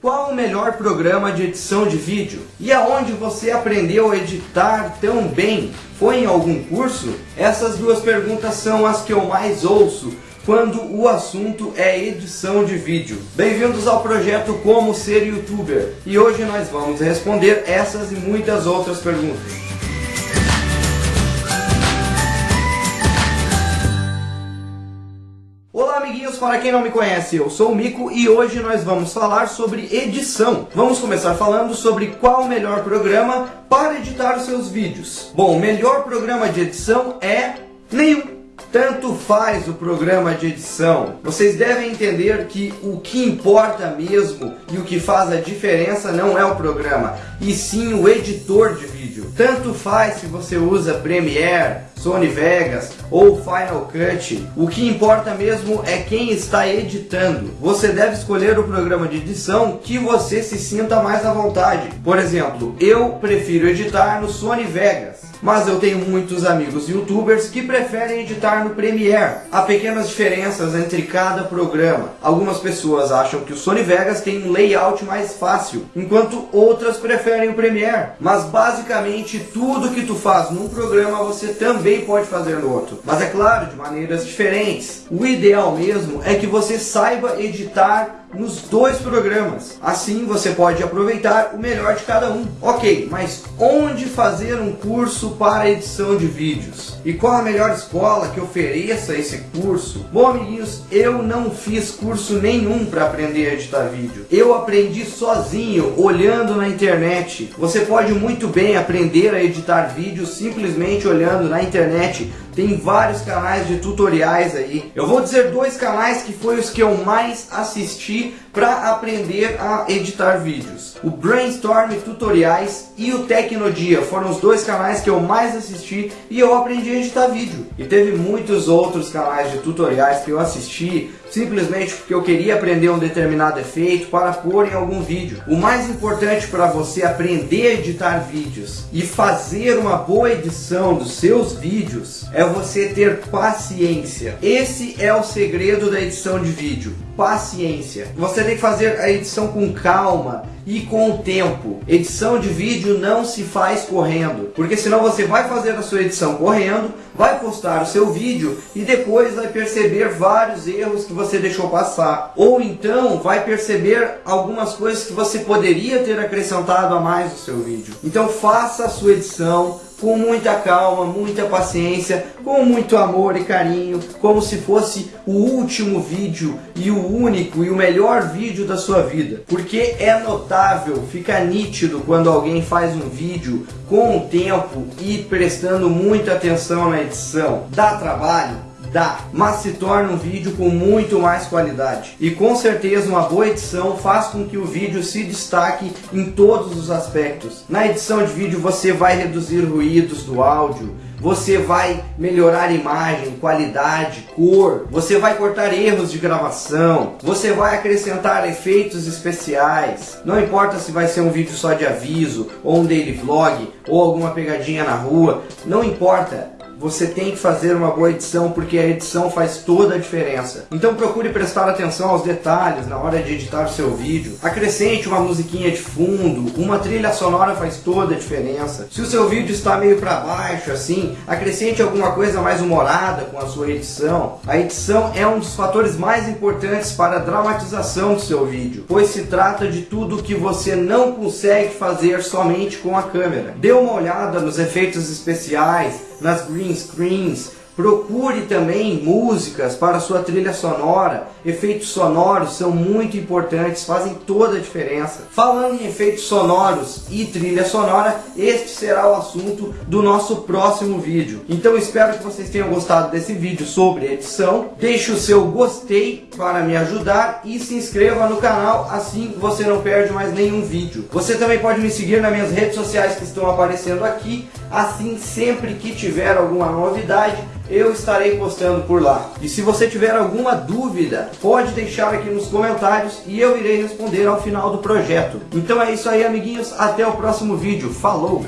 Qual o melhor programa de edição de vídeo? E aonde você aprendeu a editar tão bem? Foi em algum curso? Essas duas perguntas são as que eu mais ouço quando o assunto é edição de vídeo. Bem-vindos ao projeto Como Ser Youtuber. E hoje nós vamos responder essas e muitas outras perguntas. Olá amiguinhos, para quem não me conhece, eu sou o Mico e hoje nós vamos falar sobre edição. Vamos começar falando sobre qual o melhor programa para editar os seus vídeos. Bom, o melhor programa de edição é nenhum. Tanto faz o programa de edição. Vocês devem entender que o que importa mesmo e o que faz a diferença não é o programa, e sim o editor de vídeo. Tanto faz se você usa Premiere, Sony Vegas ou Final Cut. O que importa mesmo é quem está editando. Você deve escolher o programa de edição que você se sinta mais à vontade. Por exemplo, eu prefiro editar no Sony Vegas mas eu tenho muitos amigos youtubers que preferem editar no Premiere. Há pequenas diferenças entre cada programa. Algumas pessoas acham que o Sony Vegas tem um layout mais fácil, enquanto outras preferem o Premiere. Mas basicamente tudo que tu faz num programa você também pode fazer no outro. Mas é claro, de maneiras diferentes. O ideal mesmo é que você saiba editar nos dois programas. Assim você pode aproveitar o melhor de cada um. Ok, mas onde fazer um curso para edição de vídeos? E qual a melhor escola que ofereça esse curso? Bom, amiguinhos, eu não fiz curso nenhum para aprender a editar vídeo. Eu aprendi sozinho, olhando na internet. Você pode muito bem aprender a editar vídeo simplesmente olhando na internet tem vários canais de tutoriais aí. Eu vou dizer dois canais que foi os que eu mais assisti para aprender a editar vídeos. O Brainstorm Tutoriais e o Tecnodia foram os dois canais que eu mais assisti e eu aprendi a editar vídeo. E teve muitos outros canais de tutoriais que eu assisti simplesmente porque eu queria aprender um determinado efeito para pôr em algum vídeo. O mais importante para você aprender a editar vídeos e fazer uma boa edição dos seus vídeos é você ter paciência. Esse é o segredo da edição de vídeo. Paciência. Você tem que fazer a edição com calma e com o tempo. Edição de vídeo não se faz correndo, porque senão você vai fazer a sua edição correndo, vai postar o seu vídeo e depois vai perceber vários erros que você deixou passar. Ou então vai perceber algumas coisas que você poderia ter acrescentado a mais no seu vídeo. Então faça a sua edição, com muita calma, muita paciência, com muito amor e carinho, como se fosse o último vídeo e o único e o melhor vídeo da sua vida. Porque é notável, fica nítido quando alguém faz um vídeo com o tempo e prestando muita atenção na edição. Dá trabalho? Dá, mas se torna um vídeo com muito mais qualidade. E com certeza uma boa edição faz com que o vídeo se destaque em todos os aspectos. Na edição de vídeo você vai reduzir ruídos do áudio, você vai melhorar imagem, qualidade, cor, você vai cortar erros de gravação, você vai acrescentar efeitos especiais. Não importa se vai ser um vídeo só de aviso, ou um daily vlog, ou alguma pegadinha na rua, não importa você tem que fazer uma boa edição porque a edição faz toda a diferença. Então procure prestar atenção aos detalhes na hora de editar o seu vídeo. Acrescente uma musiquinha de fundo, uma trilha sonora faz toda a diferença. Se o seu vídeo está meio para baixo assim, acrescente alguma coisa mais humorada com a sua edição. A edição é um dos fatores mais importantes para a dramatização do seu vídeo, pois se trata de tudo que você não consegue fazer somente com a câmera. Dê uma olhada nos efeitos especiais, nas green screens, Procure também músicas para sua trilha sonora. Efeitos sonoros são muito importantes, fazem toda a diferença. Falando em efeitos sonoros e trilha sonora, este será o assunto do nosso próximo vídeo. Então espero que vocês tenham gostado desse vídeo sobre edição. Deixe o seu gostei para me ajudar e se inscreva no canal, assim você não perde mais nenhum vídeo. Você também pode me seguir nas minhas redes sociais que estão aparecendo aqui, assim sempre que tiver alguma novidade eu estarei postando por lá. E se você tiver alguma dúvida, pode deixar aqui nos comentários e eu irei responder ao final do projeto. Então é isso aí, amiguinhos. Até o próximo vídeo. Falou!